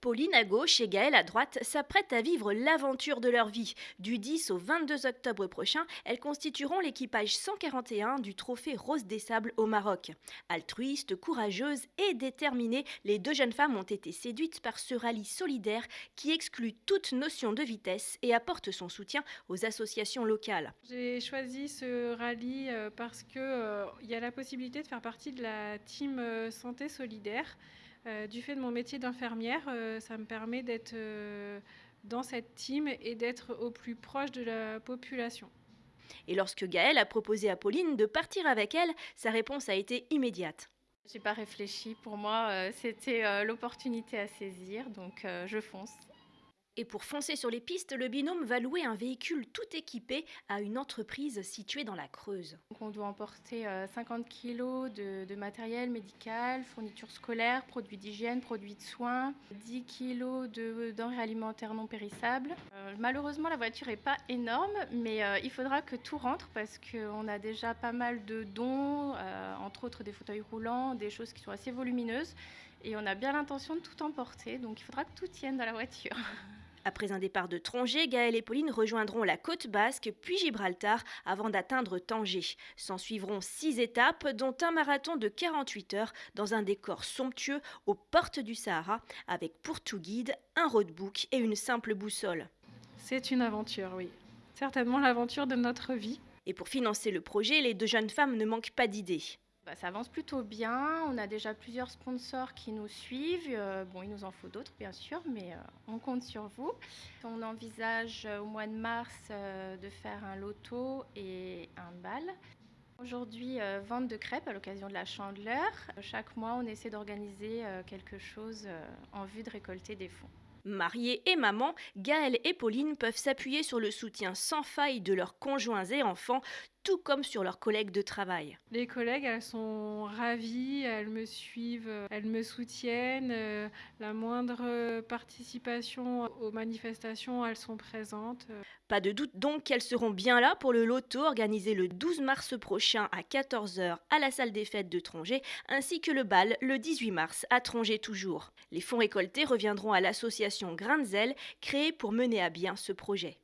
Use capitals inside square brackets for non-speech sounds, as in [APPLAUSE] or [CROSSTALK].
Pauline à gauche et Gaëlle à droite s'apprêtent à vivre l'aventure de leur vie. Du 10 au 22 octobre prochain, elles constitueront l'équipage 141 du trophée Rose des Sables au Maroc. Altruistes, courageuses et déterminées, les deux jeunes femmes ont été séduites par ce rallye solidaire qui exclut toute notion de vitesse et apporte son soutien aux associations locales. J'ai choisi ce rallye euh, parce qu'il euh, y a la possibilité de faire partie de la team euh, santé solidaire. Euh, du fait de mon métier d'infirmière, euh, ça me permet d'être euh, dans cette team et d'être au plus proche de la population. Et lorsque Gaëlle a proposé à Pauline de partir avec elle, sa réponse a été immédiate. J'ai pas réfléchi. Pour moi, c'était l'opportunité à saisir, donc je fonce. Et pour foncer sur les pistes, le binôme va louer un véhicule tout équipé à une entreprise située dans la Creuse. On doit emporter 50 euh, kg de, matériel médical, fournitures scolaires, produits d'hygiène, produits de soins, 10 kg de denrées alimentaires non périssables. Euh, malheureusement, la voiture n'est pas énorme, mais euh, il faudra que tout rentre parce qu'on a déjà pas mal de dons, entre autres des fauteuils roulants, des choses qui sont assez volumineuses. Et on a bien l'intention de tout emporter, donc il faudra que tout tienne dans la voiture. [LAUGHS] Après un départ de Trongé, Gaël et Pauline rejoindront la côte basque puis Gibraltar avant d'atteindre Tanger. S'en suivront six étapes, dont un marathon de 48 heures dans un décor somptueux aux portes du Sahara, avec pour tout guide un roadbook et une simple boussole. C'est une aventure, oui. Certainement l'aventure de notre vie. Et pour financer le projet, les deux jeunes femmes ne manquent pas d'idées. Bah, ça avance plutôt bien. On a déjà plusieurs sponsors qui nous suivent. Euh, bon, il nous en faut d'autres, bien sûr, mais euh, on compte sur vous. On envisage euh, au mois de mars de faire un loto et un bal. Aujourd'hui, vente de crêpes à l'occasion de la chandeleur. Chaque mois, on essaie d'organiser quelque chose en vue de récolter des fonds. Mariées et mamans, Gaëlle et Pauline peuvent s'appuyer sur le soutien sans faille de leurs conjoints et enfants, tout comme sur leurs collègues de travail. Les collègues, elles sont ravies, elles me suivent, elles me soutiennent. Euh, la moindre participation aux manifestations, elles sont présentes. Pas de doute donc qu'elles seront bien là pour le loto organisé le 12 mars prochain à 14h à la salle des fêtes de Trongé, ainsi que le bal le 18 mars à Trongé toujours. Les fonds récoltés reviendront à l'association Grain de Zèle, créée pour mener à bien ce projet.